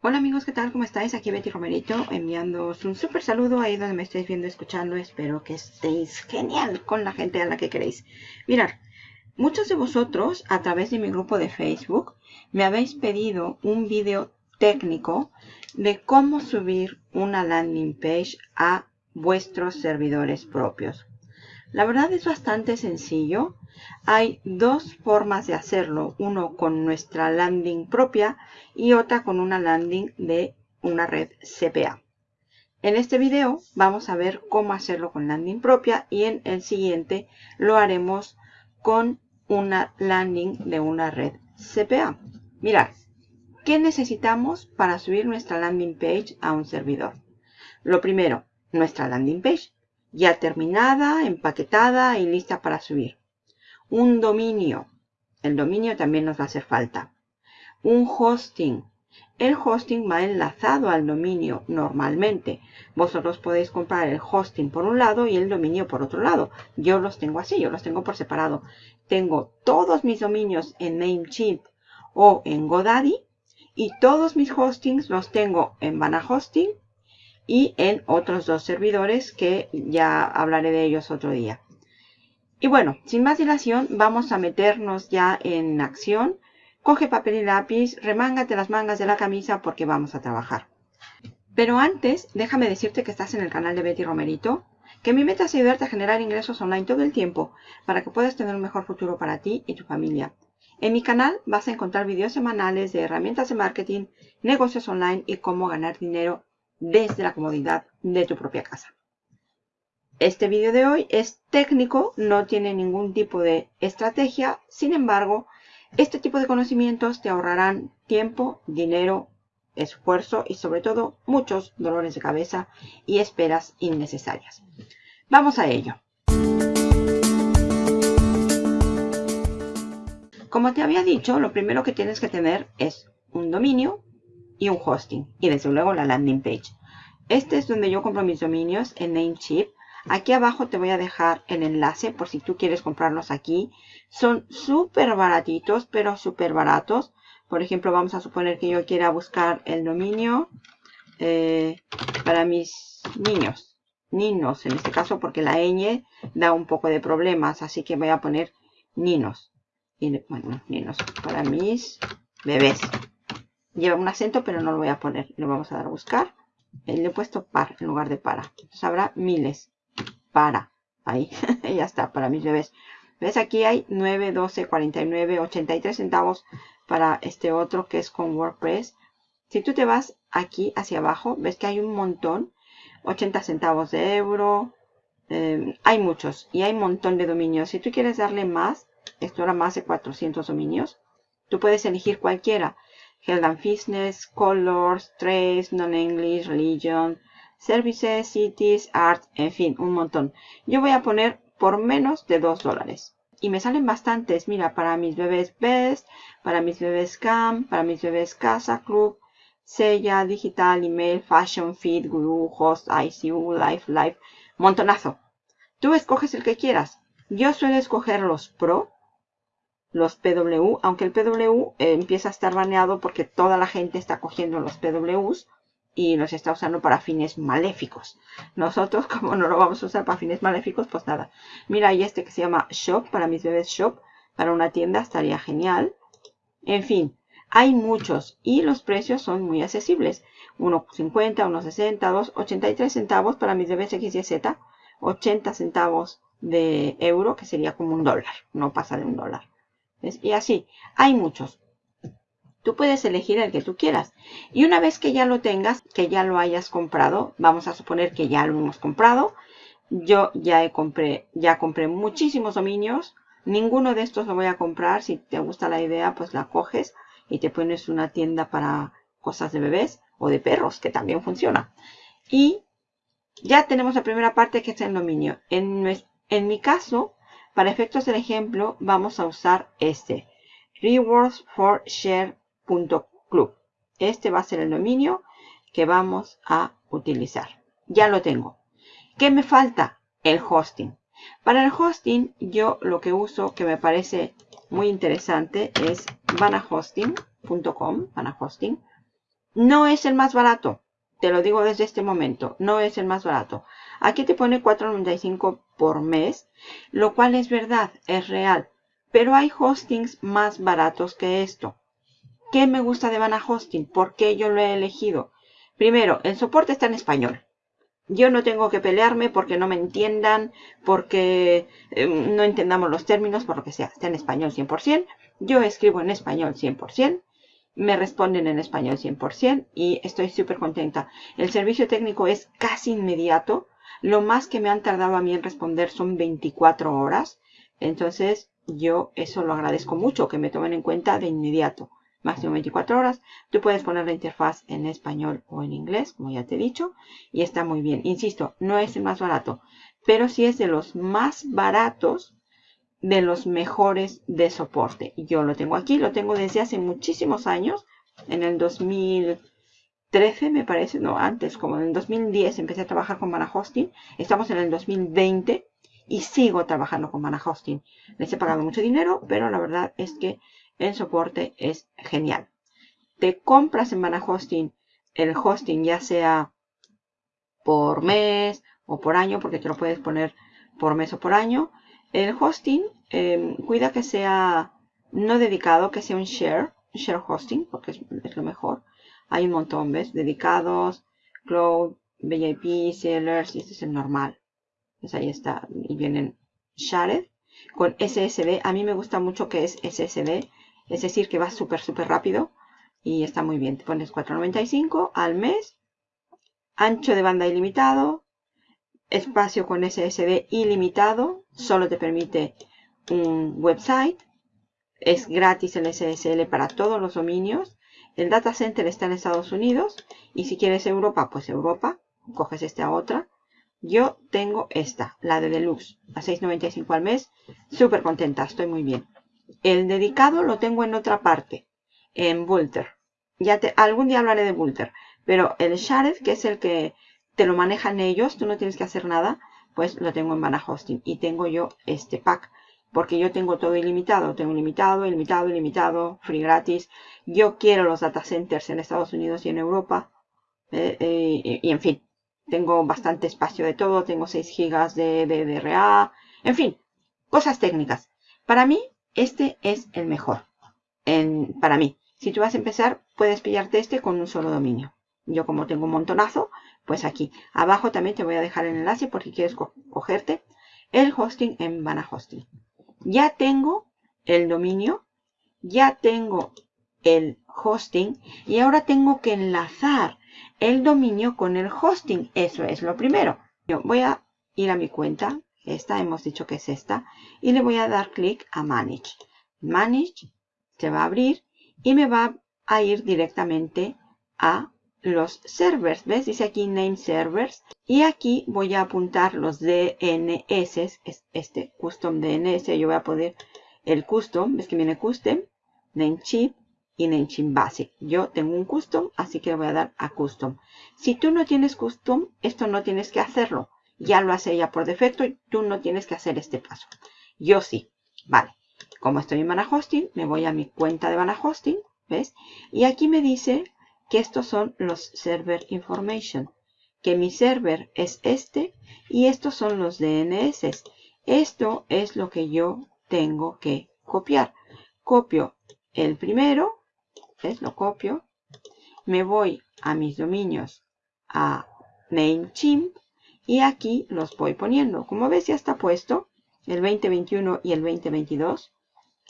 Hola amigos, ¿qué tal? ¿Cómo estáis? Aquí Betty Romerito enviándoos un súper saludo ahí donde me estáis viendo, escuchando. Espero que estéis genial con la gente a la que queréis. Mirad, muchos de vosotros a través de mi grupo de Facebook me habéis pedido un vídeo técnico de cómo subir una landing page a vuestros servidores propios. La verdad es bastante sencillo. Hay dos formas de hacerlo, uno con nuestra landing propia y otra con una landing de una red CPA. En este video vamos a ver cómo hacerlo con landing propia y en el siguiente lo haremos con una landing de una red CPA. Mirad, ¿qué necesitamos para subir nuestra landing page a un servidor? Lo primero, nuestra landing page ya terminada, empaquetada y lista para subir. Un dominio. El dominio también nos va a hacer falta. Un hosting. El hosting va enlazado al dominio normalmente. Vosotros podéis comprar el hosting por un lado y el dominio por otro lado. Yo los tengo así, yo los tengo por separado. Tengo todos mis dominios en Namecheap o en GoDaddy y todos mis hostings los tengo en Vana Hosting y en otros dos servidores que ya hablaré de ellos otro día. Y bueno, sin más dilación, vamos a meternos ya en acción. Coge papel y lápiz, remángate las mangas de la camisa porque vamos a trabajar. Pero antes, déjame decirte que estás en el canal de Betty Romerito, que mi meta es ayudarte a generar ingresos online todo el tiempo para que puedas tener un mejor futuro para ti y tu familia. En mi canal vas a encontrar videos semanales de herramientas de marketing, negocios online y cómo ganar dinero desde la comodidad de tu propia casa. Este vídeo de hoy es técnico, no tiene ningún tipo de estrategia, sin embargo, este tipo de conocimientos te ahorrarán tiempo, dinero, esfuerzo y sobre todo muchos dolores de cabeza y esperas innecesarias. Vamos a ello. Como te había dicho, lo primero que tienes que tener es un dominio, y un hosting. Y desde luego la landing page. Este es donde yo compro mis dominios en Namecheap. Aquí abajo te voy a dejar el enlace por si tú quieres comprarlos aquí. Son súper baratitos, pero súper baratos. Por ejemplo, vamos a suponer que yo quiera buscar el dominio eh, para mis niños. Ninos, en este caso, porque la ñ da un poco de problemas. Así que voy a poner ninos. Y, bueno, ninos para mis bebés. Lleva un acento, pero no lo voy a poner. Lo vamos a dar a buscar. Eh, le he puesto par en lugar de para. Entonces habrá miles. Para. Ahí. ya está, para mis bebés. ¿Ves? Aquí hay 9, 12, 49, 83 centavos para este otro que es con WordPress. Si tú te vas aquí hacia abajo, ves que hay un montón. 80 centavos de euro. Em, hay muchos y hay un montón de dominios. Si tú quieres darle más, esto era más de 400 dominios, tú puedes elegir cualquiera. Health and Fitness, Colors, Trace, Non-English, Religion, Services, Cities, Art, en fin, un montón. Yo voy a poner por menos de 2 dólares. Y me salen bastantes, mira, para mis bebés Best, para mis bebés Cam, para mis bebés Casa, Club, Sella, Digital, Email, Fashion, Feed, Guru, Host, ICU, Life, Life, montonazo. Tú escoges el que quieras. Yo suelo escoger los Pro, los PW, aunque el PW eh, empieza a estar baneado porque toda la gente está cogiendo los PWs y los está usando para fines maléficos. Nosotros, como no lo vamos a usar para fines maléficos, pues nada. Mira, hay este que se llama Shop, para mis bebés Shop, para una tienda estaría genial. En fin, hay muchos y los precios son muy accesibles. 1.50, 1.60, 2.83 centavos para mis bebés X y Z, 80 centavos de euro, que sería como un dólar, no pasa de un dólar. Y así, hay muchos. Tú puedes elegir el que tú quieras. Y una vez que ya lo tengas, que ya lo hayas comprado, vamos a suponer que ya lo hemos comprado. Yo ya, he compré, ya compré muchísimos dominios. Ninguno de estos lo voy a comprar. Si te gusta la idea, pues la coges y te pones una tienda para cosas de bebés o de perros, que también funciona. Y ya tenemos la primera parte que es el dominio. En, en mi caso, para efectos del ejemplo, vamos a usar este, rewardsforshare.club. Este va a ser el dominio que vamos a utilizar. Ya lo tengo. ¿Qué me falta? El hosting. Para el hosting, yo lo que uso, que me parece muy interesante, es vanahosting.com, vanahosting. No es el más barato. Te lo digo desde este momento. No es el más barato. Aquí te pone 4.95 por mes. Lo cual es verdad. Es real. Pero hay hostings más baratos que esto. ¿Qué me gusta de Vana Hosting? ¿Por qué yo lo he elegido? Primero, el soporte está en español. Yo no tengo que pelearme porque no me entiendan, porque eh, no entendamos los términos, por lo que sea. Está en español 100%. Yo escribo en español 100%. Me responden en español 100% y estoy súper contenta. El servicio técnico es casi inmediato. Lo más que me han tardado a mí en responder son 24 horas. Entonces, yo eso lo agradezco mucho, que me tomen en cuenta de inmediato máximo 24 horas. Tú puedes poner la interfaz en español o en inglés, como ya te he dicho, y está muy bien. Insisto, no es el más barato, pero sí es de los más baratos de los mejores de soporte. Yo lo tengo aquí, lo tengo desde hace muchísimos años, en el 2013 me parece, no, antes, como en el 2010 empecé a trabajar con Mana Hosting, estamos en el 2020 y sigo trabajando con Mana Hosting. Les he pagado mucho dinero, pero la verdad es que el soporte es genial. Te compras en Mana Hosting el hosting ya sea por mes o por año, porque te lo puedes poner por mes o por año. El hosting, em, cuida que sea no dedicado, que sea un share, share hosting, porque es, lo mejor. Hay un montón, ¿ves? Dedicados, Cloud, VIP, Sellers, y este es el normal. Pues ahí está, y vienen shared con SSD. A mí me gusta mucho que es SSD es decir, que va súper, súper rápido y está muy bien. Te pones 4.95 al mes, ancho de banda ilimitado, espacio con SSD ilimitado, solo te permite un website, es gratis el SSL para todos los dominios, el data center está en Estados Unidos y si quieres Europa, pues Europa, coges esta otra. Yo tengo esta, la de Deluxe, a 6.95 al mes, súper contenta, estoy muy bien. El dedicado lo tengo en otra parte, en Bulter. Ya te, algún día hablaré de Bulter. Pero el Shared, que es el que te lo manejan ellos, tú no tienes que hacer nada, pues lo tengo en Vana Hosting. Y tengo yo este pack, porque yo tengo todo ilimitado. Tengo ilimitado, ilimitado, ilimitado, free gratis. Yo quiero los data centers en Estados Unidos y en Europa. Eh, eh, y, en fin, tengo bastante espacio de todo. Tengo 6 GB de, de, de RA. En fin, cosas técnicas. Para mí, este es el mejor para mí. Si tú vas a empezar, puedes pillarte este con un solo dominio. Yo como tengo un montonazo, pues aquí. Abajo también te voy a dejar el enlace por si quieres cogerte el hosting en Vana Hosting. Ya tengo el dominio, ya tengo el hosting y ahora tengo que enlazar el dominio con el hosting. Eso es lo primero. Yo voy a ir a mi cuenta esta hemos dicho que es esta, y le voy a dar clic a Manage. Manage se va a abrir y me va a ir directamente a los servers. ¿Ves? Dice aquí Name Servers. Y aquí voy a apuntar los DNS, este Custom DNS. Yo voy a poner el Custom, ¿ves que viene Custom? Namecheap y Namecheap Basic. Yo tengo un Custom, así que le voy a dar a Custom. Si tú no tienes Custom, esto no tienes que hacerlo ya lo hace ella por defecto y tú no tienes que hacer este paso. Yo sí. Vale. Como estoy en Vana Hosting, me voy a mi cuenta de Vana Hosting, ¿ves? Y aquí me dice que estos son los server information, que mi server es este y estos son los DNS. Esto es lo que yo tengo que copiar. Copio el primero, ¿ves? Lo copio. Me voy a mis dominios a Namecheap y aquí los voy poniendo. Como ves ya está puesto el 2021 y el 2022.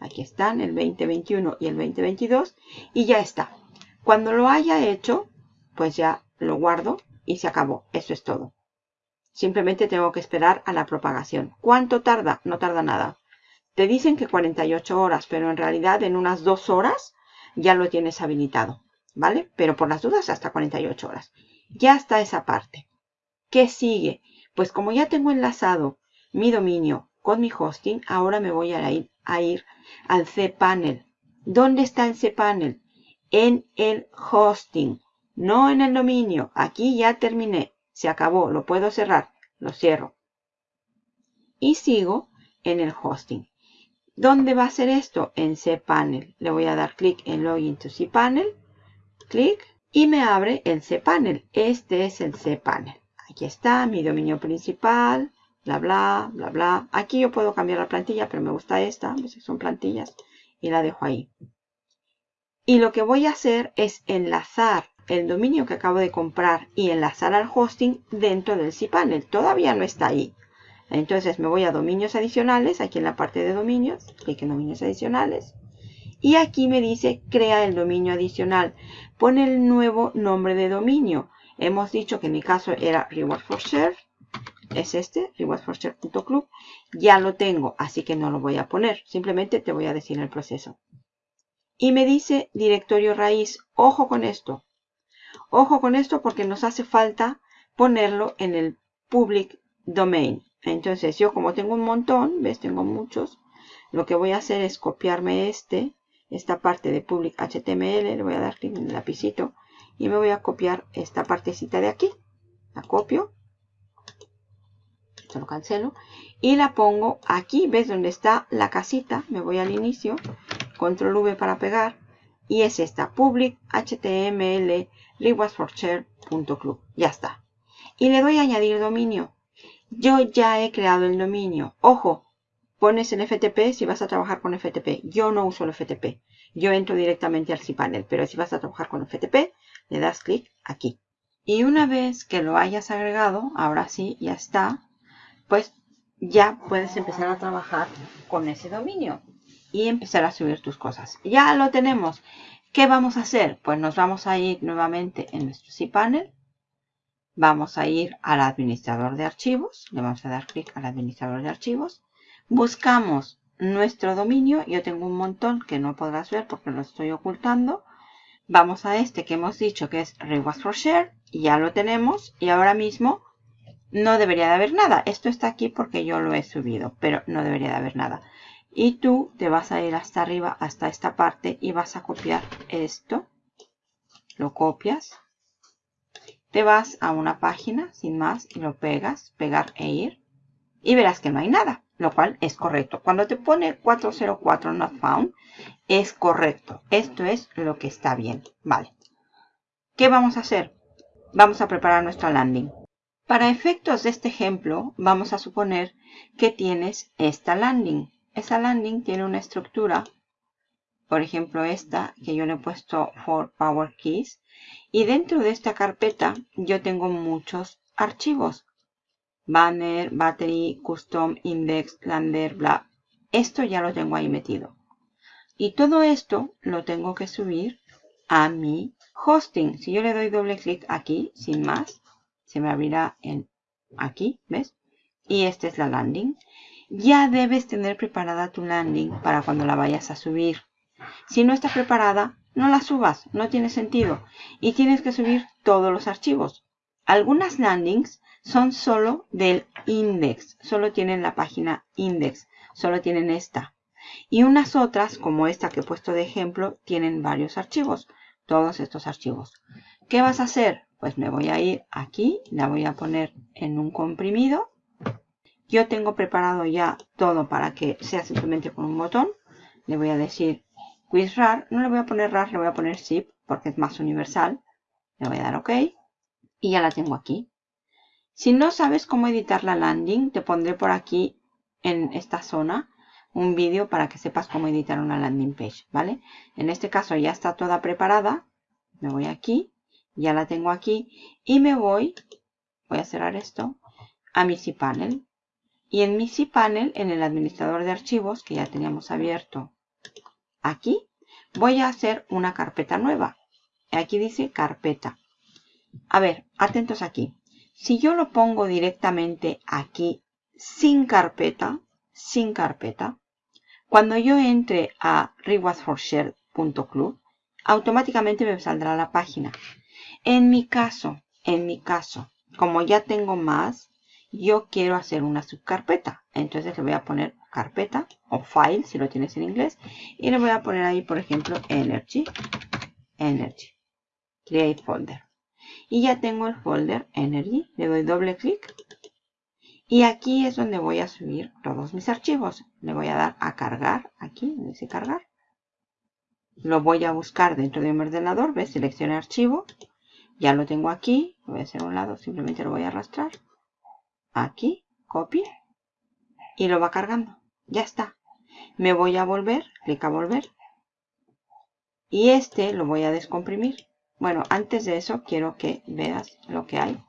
Aquí están el 2021 y el 2022 y ya está. Cuando lo haya hecho, pues ya lo guardo y se acabó. Eso es todo. Simplemente tengo que esperar a la propagación. ¿Cuánto tarda? No tarda nada. Te dicen que 48 horas, pero en realidad en unas 2 horas ya lo tienes habilitado. ¿Vale? Pero por las dudas hasta 48 horas. Ya está esa parte. ¿Qué sigue? Pues como ya tengo enlazado mi dominio con mi hosting, ahora me voy a ir, a ir al cPanel. ¿Dónde está el cPanel? En el hosting, no en el dominio. Aquí ya terminé. Se acabó. Lo puedo cerrar. Lo cierro. Y sigo en el hosting. ¿Dónde va a ser esto? En cPanel. Le voy a dar clic en Login to cPanel. Clic y me abre el cPanel. Este es el cPanel. Aquí está mi dominio principal, bla, bla, bla, bla. Aquí yo puedo cambiar la plantilla, pero me gusta esta, son plantillas, y la dejo ahí. Y lo que voy a hacer es enlazar el dominio que acabo de comprar y enlazar al hosting dentro del cPanel. Todavía no está ahí. Entonces me voy a dominios adicionales, aquí en la parte de dominios, clic en dominios adicionales. Y aquí me dice crea el dominio adicional. Pone el nuevo nombre de dominio. Hemos dicho que en mi caso era Reward for Share. Es este, rewardforshare.club. Ya lo tengo, así que no lo voy a poner. Simplemente te voy a decir el proceso. Y me dice directorio raíz. Ojo con esto. Ojo con esto porque nos hace falta ponerlo en el public domain. Entonces yo como tengo un montón, ves, tengo muchos, lo que voy a hacer es copiarme este, esta parte de public HTML, le voy a dar clic en el lapicito y me voy a copiar esta partecita de aquí. La copio, esto lo cancelo y la pongo aquí, ves donde está la casita, me voy al inicio, control V para pegar y es esta, public html club Ya está. Y le doy a añadir dominio. Yo ya he creado el dominio. Ojo, pones el FTP si vas a trabajar con FTP. Yo no uso el FTP. Yo entro directamente al cPanel. Pero si vas a trabajar con FTP, le das clic aquí. Y una vez que lo hayas agregado, ahora sí, ya está, pues ya puedes empezar a trabajar con ese dominio y empezar a subir tus cosas. Ya lo tenemos. ¿Qué vamos a hacer? Pues nos vamos a ir nuevamente en nuestro cPanel Vamos a ir al administrador de archivos. Le vamos a dar clic al administrador de archivos. Buscamos nuestro dominio. Yo tengo un montón que no podrás ver porque lo estoy ocultando. Vamos a este que hemos dicho que es Rewards for Share. Ya lo tenemos. Y ahora mismo no debería de haber nada. Esto está aquí porque yo lo he subido. Pero no debería de haber nada. Y tú te vas a ir hasta arriba, hasta esta parte. Y vas a copiar esto. Lo copias te vas a una página sin más y lo pegas, pegar e ir. Y verás que no hay nada, lo cual es correcto. Cuando te pone 404 not found, es correcto. Esto es lo que está bien. Vale. ¿Qué vamos a hacer? Vamos a preparar nuestra landing. Para efectos de este ejemplo, vamos a suponer que tienes esta landing. Esa landing tiene una estructura, por ejemplo esta, que yo le he puesto for power keys, y dentro de esta carpeta yo tengo muchos archivos. Banner, battery, custom, index, lander, bla. Esto ya lo tengo ahí metido. Y todo esto lo tengo que subir a mi hosting. Si yo le doy doble clic aquí, sin más, se me abrirá en aquí, ¿ves? Y esta es la landing. Ya debes tener preparada tu landing para cuando la vayas a subir. Si no está preparada, no la subas, no tiene sentido. Y tienes que subir todos los archivos. Algunas landings son solo del index, solo tienen la página index, solo tienen esta. Y unas otras, como esta que he puesto de ejemplo, tienen varios archivos, todos estos archivos. ¿Qué vas a hacer? Pues me voy a ir aquí, la voy a poner en un comprimido. Yo tengo preparado ya todo para que sea simplemente con un botón. Le voy a decir rar, no le voy a poner rar, le voy a poner zip porque es más universal. Le voy a dar OK y ya la tengo aquí. Si no sabes cómo editar la landing, te pondré por aquí en esta zona un vídeo para que sepas cómo editar una landing page, ¿vale? En este caso ya está toda preparada. Me voy aquí, ya la tengo aquí y me voy, voy a cerrar esto, a mi cPanel. Y en mi cPanel, en el administrador de archivos que ya teníamos abierto aquí voy a hacer una carpeta nueva. Aquí dice carpeta. A ver, atentos aquí. Si yo lo pongo directamente aquí sin carpeta, sin carpeta, cuando yo entre a rewardsforshare.club, automáticamente me saldrá la página. En mi caso, en mi caso, como ya tengo más, yo quiero hacer una subcarpeta. Entonces le voy a poner carpeta o file si lo tienes en inglés. Y le voy a poner ahí, por ejemplo, energy. Energy. Create folder. Y ya tengo el folder energy. Le doy doble clic. Y aquí es donde voy a subir todos mis archivos. Le voy a dar a cargar. Aquí, donde dice cargar. Lo voy a buscar dentro de un ordenador. ¿Ves? Seleccione archivo. Ya lo tengo aquí. Voy a hacer a un lado. Simplemente lo voy a arrastrar. Aquí. Copy. Y lo va cargando. Ya está. Me voy a volver. Clic a volver. Y este lo voy a descomprimir. Bueno, antes de eso quiero que veas lo que hay.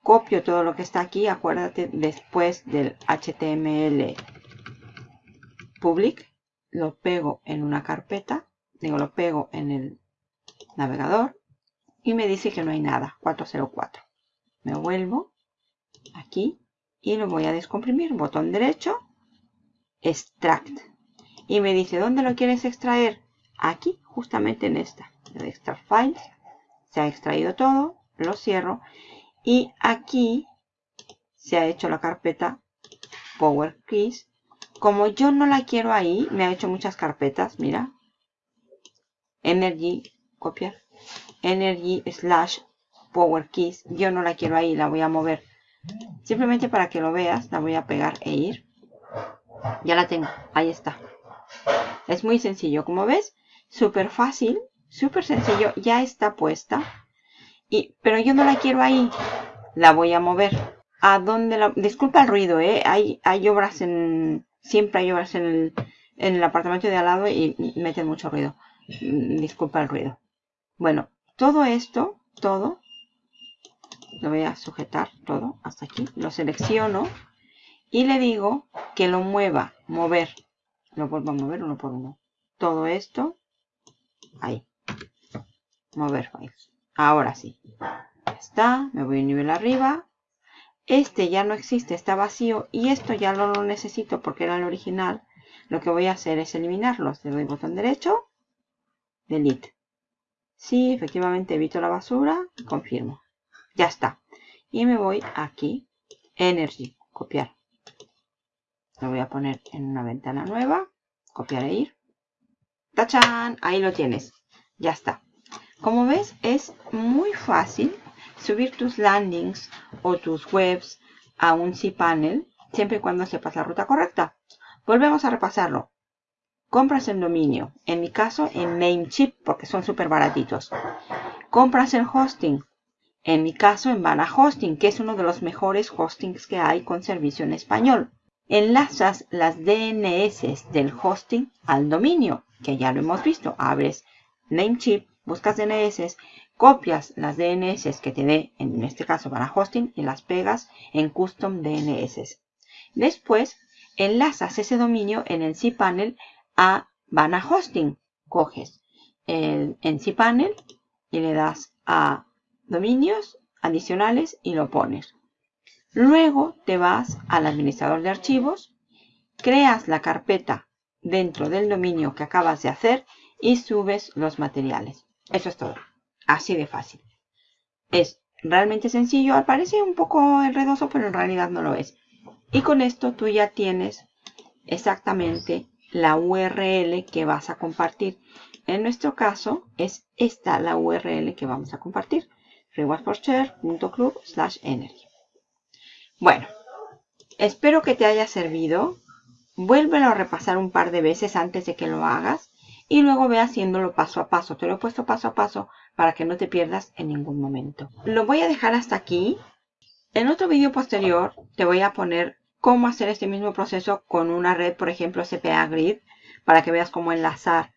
Copio todo lo que está aquí. Acuérdate después del HTML public. Lo pego en una carpeta. Digo, lo pego en el navegador. Y me dice que no hay nada. 404. Me vuelvo aquí y lo voy a descomprimir. Botón derecho. Extract. Y me dice, ¿dónde lo quieres extraer? Aquí, justamente en esta. De Extract Files. Se ha extraído todo. Lo cierro. Y aquí se ha hecho la carpeta Power Keys. Como yo no la quiero ahí, me ha hecho muchas carpetas. Mira. Energy, copiar. Energy slash Power Keys. Yo no la quiero ahí, la voy a mover. Simplemente para que lo veas, la voy a pegar e ir. Ya la tengo, ahí está. Es muy sencillo, como ves, súper fácil, súper sencillo, ya está puesta. Y, pero yo no la quiero ahí, la voy a mover. ¿A dónde la...? Disculpa el ruido, ¿eh? Hay, hay obras en... Siempre hay obras en el, en el apartamento de al lado y meten mucho ruido. Mm, disculpa el ruido. Bueno, todo esto, todo, lo voy a sujetar todo hasta aquí. Lo selecciono y le digo que lo mueva, mover. Lo vuelvo a mover uno por uno. Todo esto, ahí. Mover files. Ahora sí. está. Me voy a nivel arriba. Este ya no existe, está vacío. Y esto ya no lo necesito porque era el original. Lo que voy a hacer es eliminarlos. Le doy botón derecho. Delete. Sí, efectivamente evito la basura. Confirmo. Ya está. Y me voy aquí. Energy. Copiar. Lo voy a poner en una ventana nueva. Copiar e ir. ¡Tachán! Ahí lo tienes. Ya está. Como ves, es muy fácil subir tus landings o tus webs a un cPanel siempre y cuando sepas la ruta correcta. Volvemos a repasarlo. Compras el dominio, en mi caso en Namecheap porque son súper baratitos. Compras el hosting, en mi caso en Vana Hosting, que es uno de los mejores hostings que hay con servicio en español. Enlazas las DNS del hosting al dominio, que ya lo hemos visto. Abres Namecheap, buscas DNS, copias las DNS que te dé, en este caso Vana Hosting, y las pegas en Custom DNS. Después, enlazas ese dominio en el cPanel a Vana Hosting. Coges el en cPanel y le das a dominios adicionales y lo pones. Luego te vas al administrador de archivos, creas la carpeta dentro del dominio que acabas de hacer y subes los materiales. Eso es todo. Así de fácil. Es realmente sencillo. Parece un poco enredoso, pero en realidad no lo es. Y con esto tú ya tienes exactamente la URL que vas a compartir. En nuestro caso es esta la URL que vamos a compartir slash energy. Bueno, espero que te haya servido. Vuélvelo a repasar un par de veces antes de que lo hagas y luego ve haciéndolo paso a paso. Te lo he puesto paso a paso para que no te pierdas en ningún momento. Lo voy a dejar hasta aquí. En otro vídeo posterior te voy a poner cómo hacer este mismo proceso con una red, por ejemplo, CPA Grid, para que veas cómo enlazar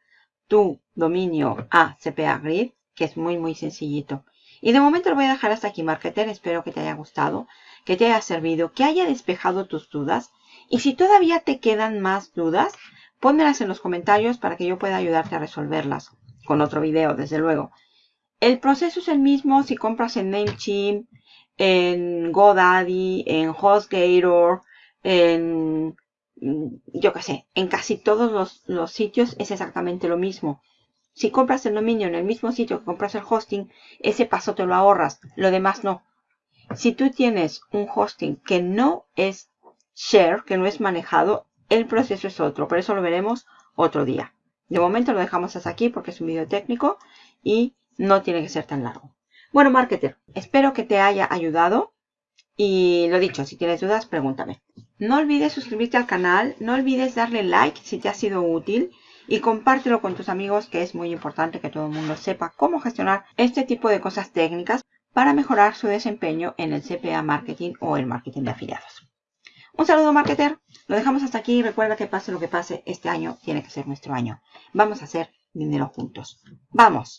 tu dominio a CPA Grid, que es muy, muy sencillito. Y de momento lo voy a dejar hasta aquí, Marketer. Espero que te haya gustado, que te haya servido, que haya despejado tus dudas. Y si todavía te quedan más dudas, pónmelas en los comentarios para que yo pueda ayudarte a resolverlas. Con otro video, desde luego. El proceso es el mismo si compras en Namecheap, en GoDaddy, en HostGator, en yo qué sé, en casi todos los sitios es exactamente lo mismo. Si compras el dominio en el mismo sitio que compras el hosting, ese paso te lo ahorras, lo demás no. Si tú tienes un hosting que no es share, que no es manejado, el proceso es otro, por eso lo veremos otro día. De momento lo dejamos hasta aquí porque es un video técnico y no tiene que ser tan largo. Bueno, marketer, espero que te haya ayudado y lo dicho, si tienes dudas, pregúntame. No olvides suscribirte al canal, no olvides darle like si te ha sido útil y compártelo con tus amigos que es muy importante que todo el mundo sepa cómo gestionar este tipo de cosas técnicas para mejorar su desempeño en el CPA marketing o el marketing de afiliados. Un saludo marketer, lo dejamos hasta aquí. Recuerda que pase lo que pase, este año tiene que ser nuestro año. Vamos a hacer dinero juntos. ¡Vamos!